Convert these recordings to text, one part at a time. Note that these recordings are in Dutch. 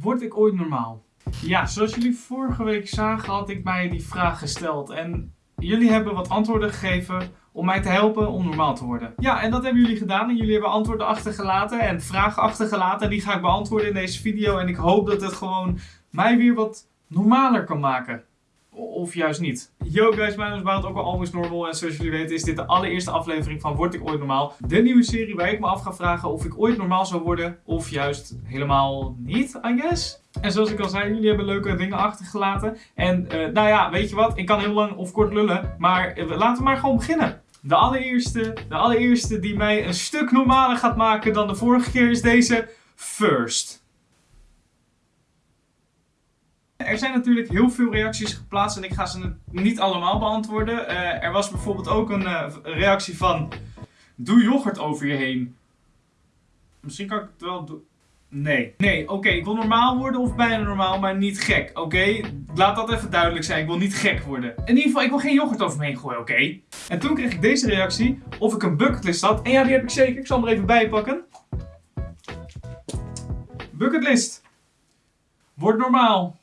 Word ik ooit normaal? Ja, zoals jullie vorige week zagen had ik mij die vraag gesteld. En jullie hebben wat antwoorden gegeven om mij te helpen om normaal te worden. Ja, en dat hebben jullie gedaan. En jullie hebben antwoorden achtergelaten en vragen achtergelaten. En die ga ik beantwoorden in deze video. En ik hoop dat het gewoon mij weer wat normaler kan maken. Of juist niet. Yo guys, mijn naam is Bout, ook al Always Normal. En zoals jullie weten is dit de allereerste aflevering van Word ik ooit normaal? De nieuwe serie waar ik me af ga vragen of ik ooit normaal zou worden. Of juist helemaal niet, I guess. En zoals ik al zei, jullie hebben leuke dingen achtergelaten. En uh, nou ja, weet je wat? Ik kan heel lang of kort lullen. Maar uh, laten we maar gewoon beginnen. De allereerste, de allereerste die mij een stuk normaler gaat maken dan de vorige keer is deze First. Er zijn natuurlijk heel veel reacties geplaatst en ik ga ze niet allemaal beantwoorden. Uh, er was bijvoorbeeld ook een uh, reactie van... Doe yoghurt over je heen. Misschien kan ik het wel doen. Nee. Nee, oké, ik wil normaal worden of bijna normaal, maar niet gek, oké? Laat dat even duidelijk zijn, ik wil niet gek worden. In ieder geval, ik wil geen yoghurt over me heen gooien, oké? En toen kreeg ik deze reactie, of ik een bucketlist had. En ja, die heb ik zeker, ik zal hem er even bij pakken. Bucketlist. Word normaal.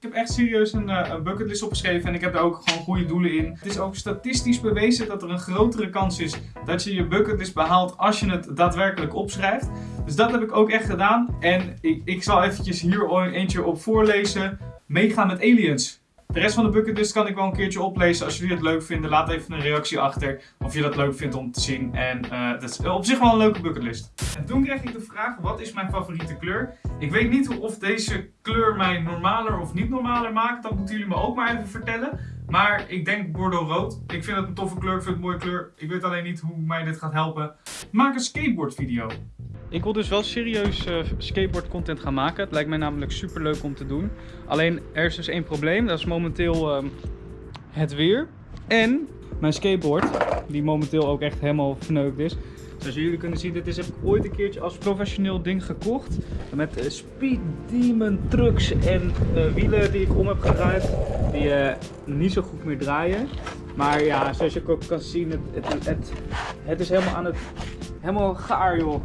Ik heb echt serieus een, uh, een bucketlist opgeschreven en ik heb daar ook gewoon goede doelen in. Het is ook statistisch bewezen dat er een grotere kans is dat je je bucketlist behaalt als je het daadwerkelijk opschrijft. Dus dat heb ik ook echt gedaan en ik, ik zal eventjes hier eentje op voorlezen. Meegaan met aliens. De rest van de bucketlist kan ik wel een keertje oplezen. Als jullie het leuk vinden, laat even een reactie achter. Of je dat leuk vindt om te zien. En uh, dat is op zich wel een leuke bucketlist. En toen kreeg ik de vraag, wat is mijn favoriete kleur? Ik weet niet of deze kleur mij normaler of niet normaler maakt. Dat moeten jullie me ook maar even vertellen. Maar ik denk Bordeaux rood. Ik vind het een toffe kleur, ik vind het een mooie kleur. Ik weet alleen niet hoe mij dit gaat helpen. Maak een skateboard video. Ik wil dus wel serieus uh, skateboard content gaan maken. Het lijkt mij namelijk super leuk om te doen. Alleen er is dus één probleem. Dat is momenteel uh, het weer. En mijn skateboard, die momenteel ook echt helemaal verneukt is. Zoals jullie kunnen zien, dit is, heb ik ooit een keertje als professioneel ding gekocht. Met uh, Speed Demon trucks en uh, wielen die ik om heb gedraaid. Die niet zo goed meer draaien. Maar ja, zoals je ook kan zien, het, het, het is helemaal aan het helemaal gaar joh.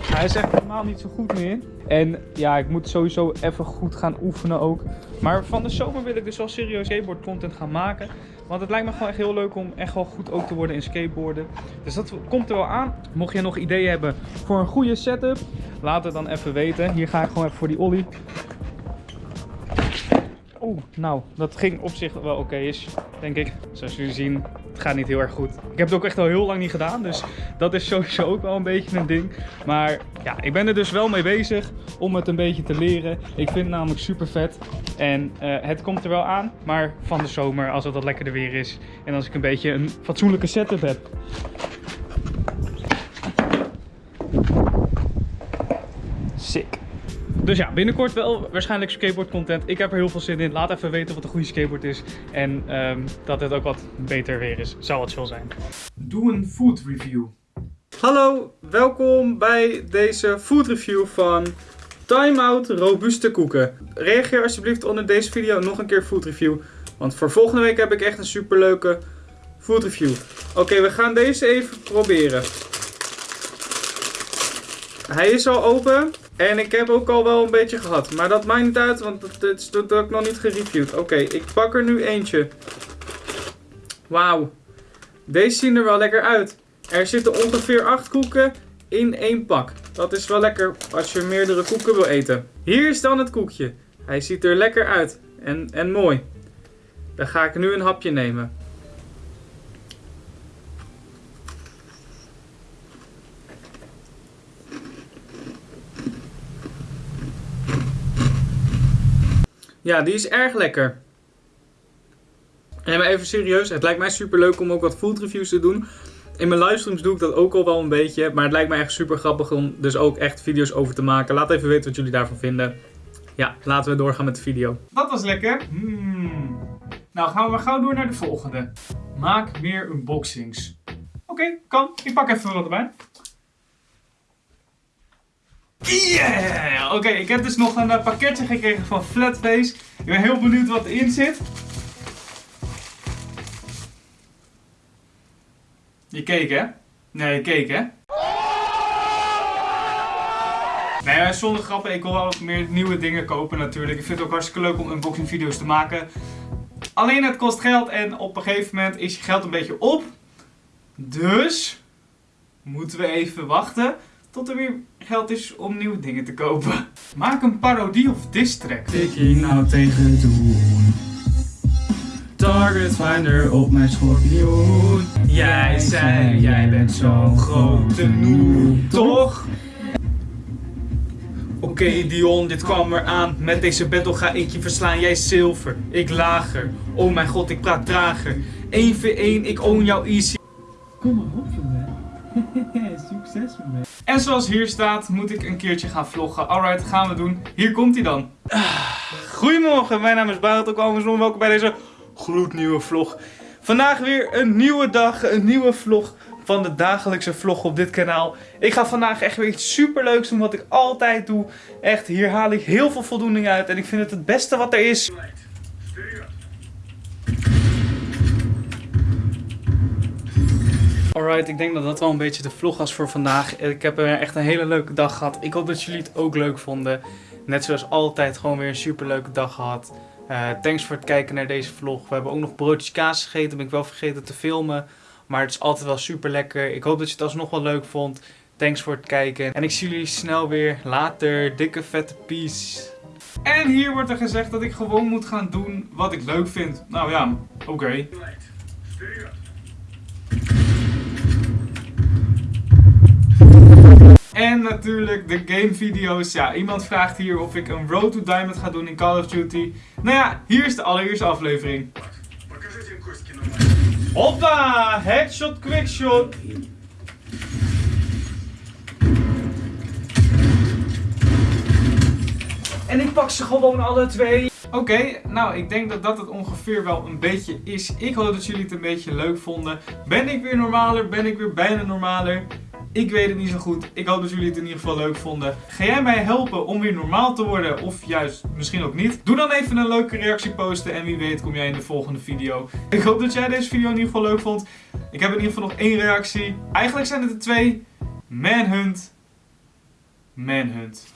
Hij is echt helemaal niet zo goed meer. En ja, ik moet sowieso even goed gaan oefenen ook. Maar van de zomer wil ik dus wel serieus skateboard content gaan maken. Want het lijkt me gewoon echt heel leuk om echt wel goed ook te worden in skateboarden. Dus dat komt er wel aan. Mocht je nog ideeën hebben voor een goede setup, laat het dan even weten. Hier ga ik gewoon even voor die ollie. Oeh, nou, dat ging op zich wel oké is, denk ik. Zoals jullie zien, gaat niet heel erg goed. Ik heb het ook echt al heel lang niet gedaan, dus dat is sowieso ook wel een beetje een ding. Maar ja, ik ben er dus wel mee bezig om het een beetje te leren. Ik vind het namelijk super vet. En uh, het komt er wel aan, maar van de zomer, als het wat lekkerder weer is. En als ik een beetje een fatsoenlijke setup heb. Sick. Dus ja, binnenkort wel waarschijnlijk skateboard content. Ik heb er heel veel zin in. Laat even weten wat een goede skateboard is. En um, dat het ook wat beter weer is. Zou het zo zijn. Doe een food review. Hallo, welkom bij deze food review van Time Out Robuuste Koeken. Reageer alsjeblieft onder deze video nog een keer food review. Want voor volgende week heb ik echt een super leuke food review. Oké, we gaan deze even proberen. Hij is al open. En ik heb ook al wel een beetje gehad. Maar dat maakt niet uit, want dat, is ook nog niet gereviewd. Oké, ik pak er nu eentje. Wauw. Deze zien er wel lekker uit. Er zitten ongeveer 8 koeken in één pak. Dat is wel lekker als je meerdere koeken wil eten. Hier is dan het koekje. Hij ziet er lekker uit. En, en mooi. Dan ga ik nu een hapje nemen. Ja, die is erg lekker. En maar even serieus, het lijkt mij super leuk om ook wat food reviews te doen. In mijn livestreams doe ik dat ook al wel een beetje. Maar het lijkt me echt super grappig om dus ook echt video's over te maken. Laat even weten wat jullie daarvan vinden. Ja, laten we doorgaan met de video. Dat was lekker. Hmm. Nou gaan we gauw door naar de volgende. Maak meer unboxings. Oké, kan. Ik pak even wat erbij. Yeah! Oké, ik heb dus nog een uh, pakketje gekregen van Flatface. Ik ben heel benieuwd wat erin zit. Je keek hè? Nee, je keek hè? Nee, zonder grappen, ik wil wel meer nieuwe dingen kopen natuurlijk. Ik vind het ook hartstikke leuk om unboxing video's te maken. Alleen het kost geld en op een gegeven moment is je geld een beetje op. Dus moeten we even wachten tot er weer geld is om nieuwe dingen te kopen. Maak een parodie of diss track. ik hier nou tegen doen? Target Finder op mijn schorpioen. Jij zei, jij bent zo'n grote noe, toch? Oké Dion, dit kwam eraan. Met deze battle ga ik je verslaan. Jij is zilver, ik lager. Oh mijn god, ik praat trager. 1v1, ik own jou easy. Kom maar op. Succes mee. En zoals hier staat, moet ik een keertje gaan vloggen. Alright, gaan we doen. Hier komt hij dan. Ah, Goedemorgen, mijn naam is Barend ook Almensloon. Welkom bij deze gloednieuwe vlog. Vandaag weer een nieuwe dag, een nieuwe vlog van de dagelijkse vlog op dit kanaal. Ik ga vandaag echt weer iets super leuks doen wat ik altijd doe. Echt, hier haal ik heel veel voldoening uit en ik vind het het beste wat er is. Alright, ik denk dat dat wel een beetje de vlog was voor vandaag. Ik heb er echt een hele leuke dag gehad. Ik hoop dat jullie het ook leuk vonden. Net zoals altijd gewoon weer een super leuke dag gehad. Eh, thanks voor het kijken naar deze vlog. We hebben ook nog broodjes kaas gegeten. Ben ik wel vergeten te filmen. Maar het is altijd wel super lekker. Ik hoop dat je het alsnog wel leuk vond. Thanks voor het kijken. En ik zie jullie snel weer later. Dikke vette peace. En hier wordt er gezegd dat ik gewoon moet gaan doen wat ik leuk vind. Nou ja, oké. En natuurlijk de game video's. Ja, iemand vraagt hier of ik een Road to Diamond ga doen in Call of Duty. Nou ja, hier is de allereerste aflevering. Hoppa! Headshot, quickshot. En ik pak ze gewoon alle twee. Oké, nou ik denk dat dat het ongeveer wel een beetje is. Ik hoop dat jullie het een beetje leuk vonden. Ben ik weer normaler? Ben ik weer bijna normaler? Ik weet het niet zo goed. Ik hoop dat jullie het in ieder geval leuk vonden. Ga jij mij helpen om weer normaal te worden? Of juist misschien ook niet? Doe dan even een leuke reactie posten. En wie weet kom jij in de volgende video. Ik hoop dat jij deze video in ieder geval leuk vond. Ik heb in ieder geval nog één reactie. Eigenlijk zijn het er twee. Manhunt. Manhunt.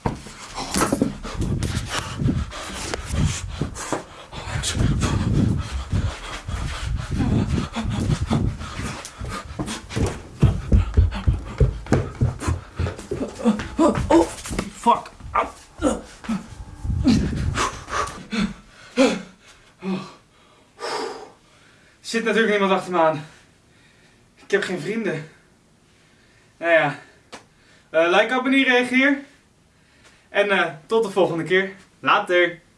Zit natuurlijk niemand achter me aan. Ik heb geen vrienden. Nou ja. Eh, like, abonneer, reageer. En eh, tot de volgende keer. Later.